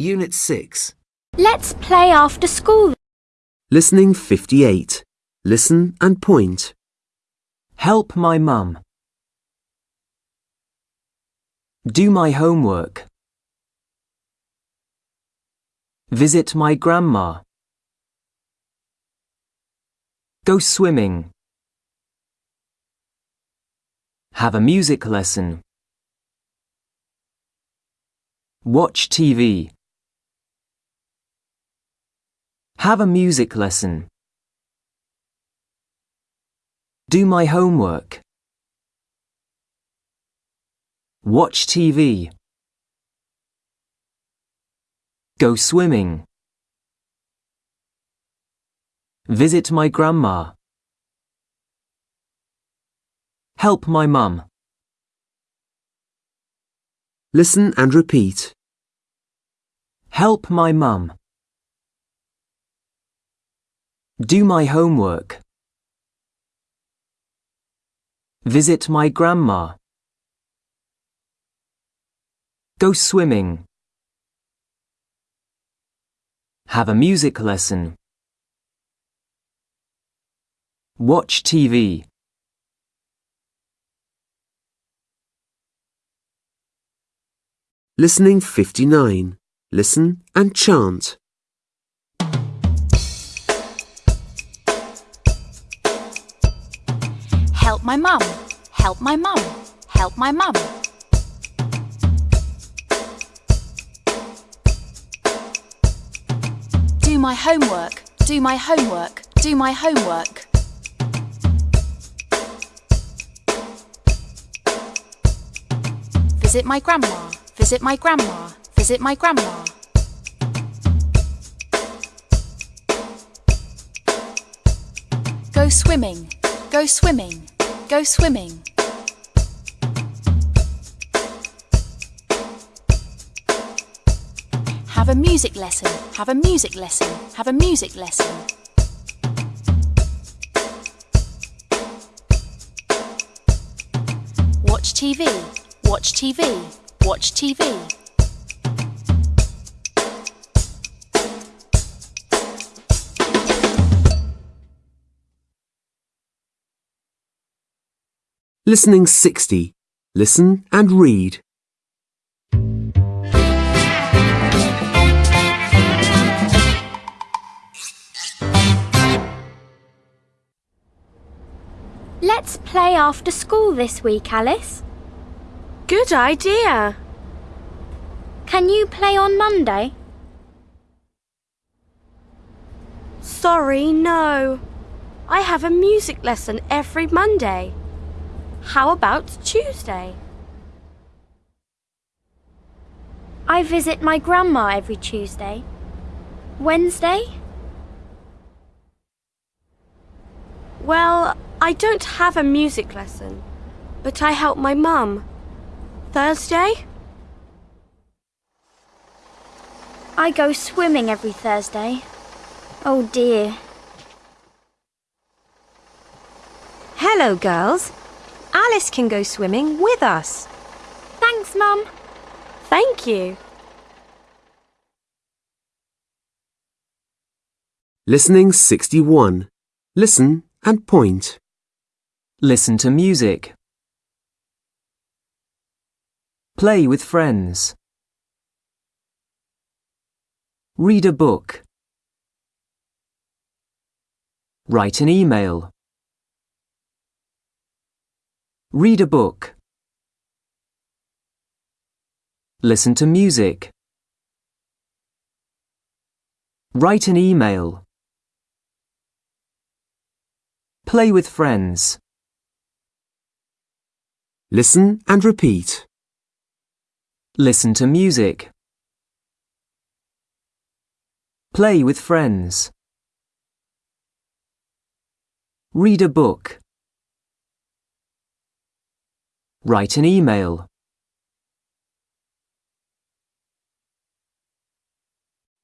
Unit 6. Let's play after school. Listening 58. Listen and point. Help my mum. Do my homework. Visit my grandma. Go swimming. Have a music lesson. Watch TV. Have a music lesson. Do my homework. Watch TV. Go swimming. Visit my grandma. Help my mum. Listen and repeat. Help my mum. Do my homework. Visit my grandma. Go swimming. Have a music lesson. Watch TV. Listening 59. Listen and chant. Help my mum. Help my mum. Help my mum. Do my homework. Do my homework. Do my homework. Visit my grandma. Visit my grandma. Visit my grandma. Go swimming. Go swimming. Go swimming. Have a music lesson. Have a music lesson. Have a music lesson. Watch TV. Watch TV. Watch TV. Listening 60. Listen and read. Let's play after school this week, Alice. Good idea. Can you play on Monday? Sorry, no. I have a music lesson every Monday. How about Tuesday? I visit my grandma every Tuesday. Wednesday? Well, I don't have a music lesson, but I help my mum. Thursday? I go swimming every Thursday. Oh dear. Hello, girls. Alice can go swimming with us. Thanks, Mum. Thank you. Listening 61. Listen and point. Listen to music. Play with friends. Read a book. Write an email. Read a book. Listen to music. Write an email. Play with friends. Listen and repeat. Listen to music. Play with friends. Read a book. Write an email.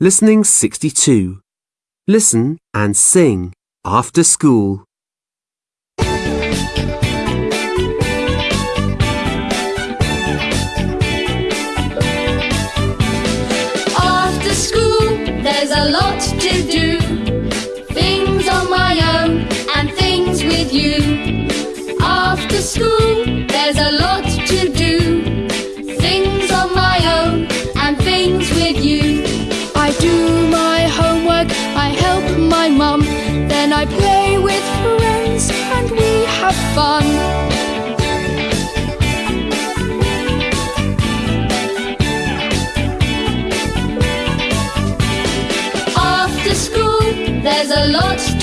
Listening 62. Listen and sing after school. After school, there's a lot to do. Things on my own and things with you. After school, fun. After school, there's a lot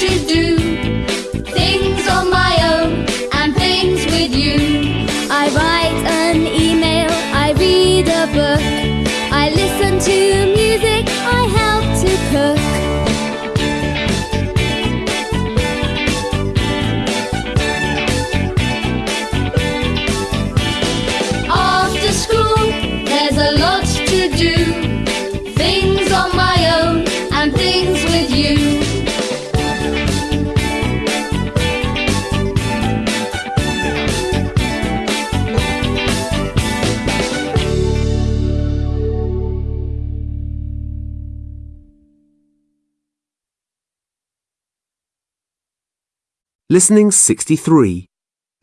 Listening 63.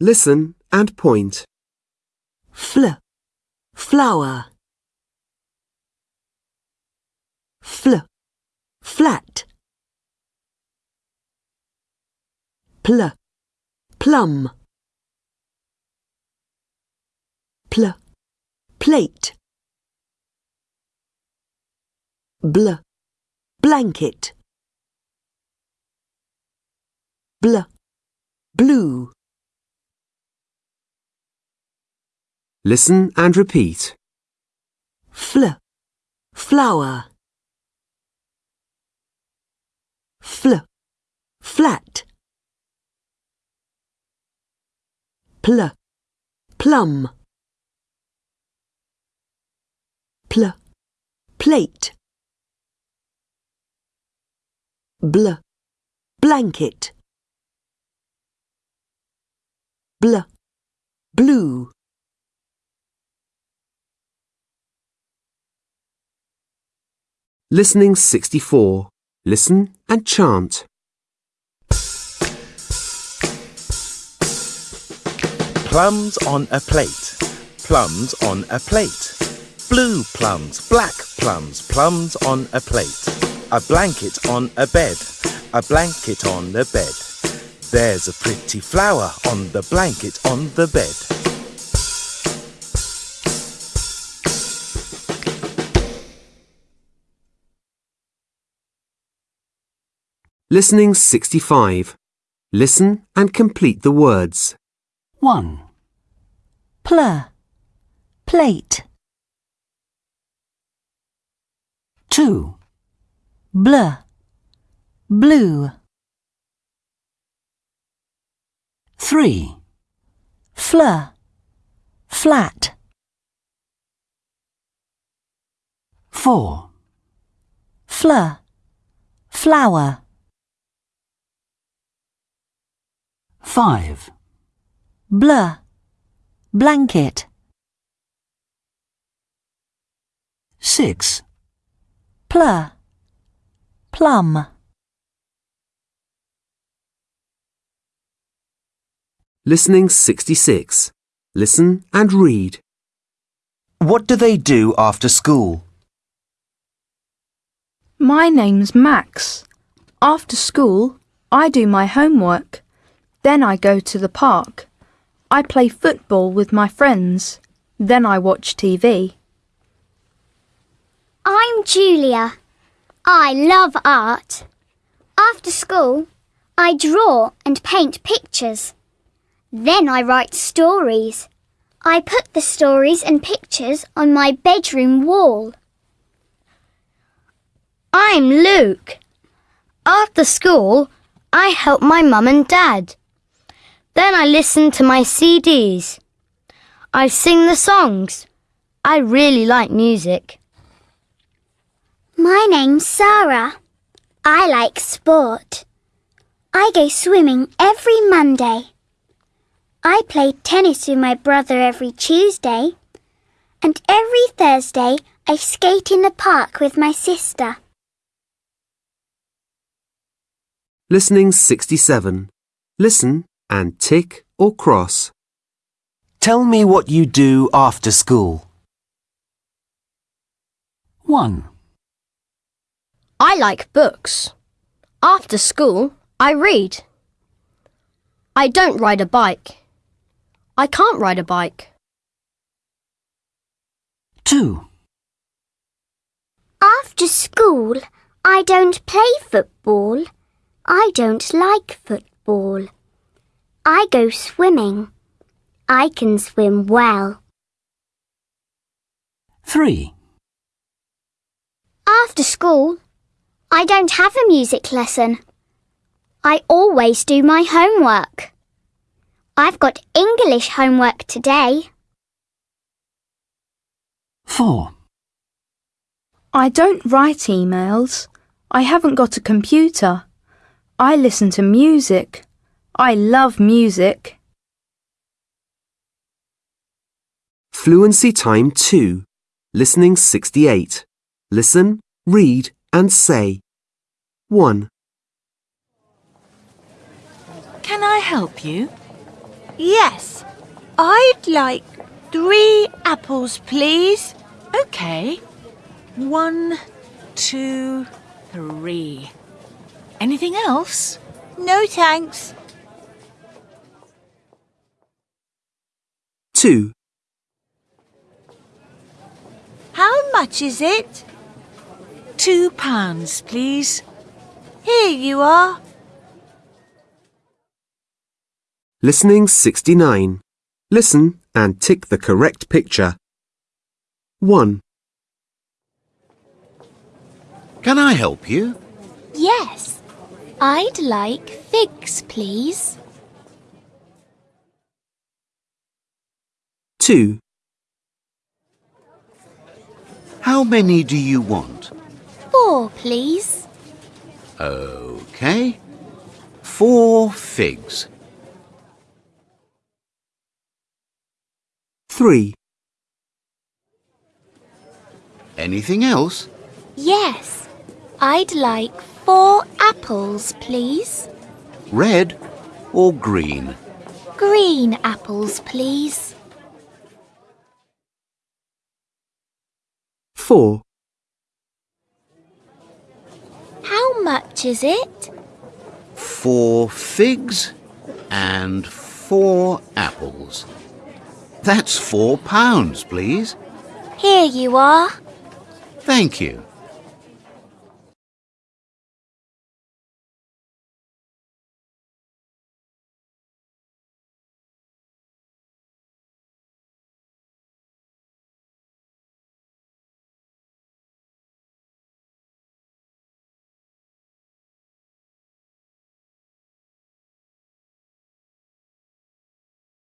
Listen and point. fl, flower. Fl, flat. Pl, plum. Pl, plate. Bl, blanket. Bl, blue. Listen and repeat. Fl, flower. Fl, flat. Pl, plum. Pl, plate. Bl, blanket. Bl, blue. Listening 64. Listen and chant. Plums on a plate. Plums on a plate. Blue plums, black plums, plums on a plate. A blanket on a bed. A blanket on the bed. There's a pretty flower on the blanket on the bed. Listening 65. Listen and complete the words. 1. Pl, plate. 2. Bl, blue. 3. Fl, flat. 4. Fl, flower. 5. Bl, blanket. 6. Pl, plum. Listening 66. Listen and read. What do they do after school? My name's Max. After school, I do my homework. Then I go to the park. I play football with my friends. Then I watch TV. I'm Julia. I love art. After school, I draw and paint pictures. Then I write stories. I put the stories and pictures on my bedroom wall. I'm Luke. After school, I help my mum and dad. Then I listen to my CDs. I sing the songs. I really like music. My name's Sarah. I like sport. I go swimming every Monday. I play tennis with my brother every Tuesday. And every Thursday I skate in the park with my sister. Listening 67. Listen and tick or cross. Tell me what you do after school. 1. I like books. After school, I read. I don't ride a bike. I can't ride a bike. 2. After school, I don't play football. I don't like football. I go swimming. I can swim well. 3. After school, I don't have a music lesson. I always do my homework. I've got English homework today. 4. I don't write emails. I haven't got a computer. I listen to music. I love music. Fluency Time 2. Listening 68. Listen, read and say. 1. Can I help you? Yes. I'd like three apples, please. Okay. One, two, three. Anything else? No thanks. 2. How much is it? Two pounds, please. Here you are. Listening 69. Listen and tick the correct picture. 1. Can I help you? Yes. I'd like figs, please. 2. How many do you want? Four, please. Okay. Four figs. 3. Anything else? Yes. I'd like four apples, please. Red or green? Green apples, please. 4. How much is it? Four figs and four apples. That's four pounds, please. Here you are. Thank you.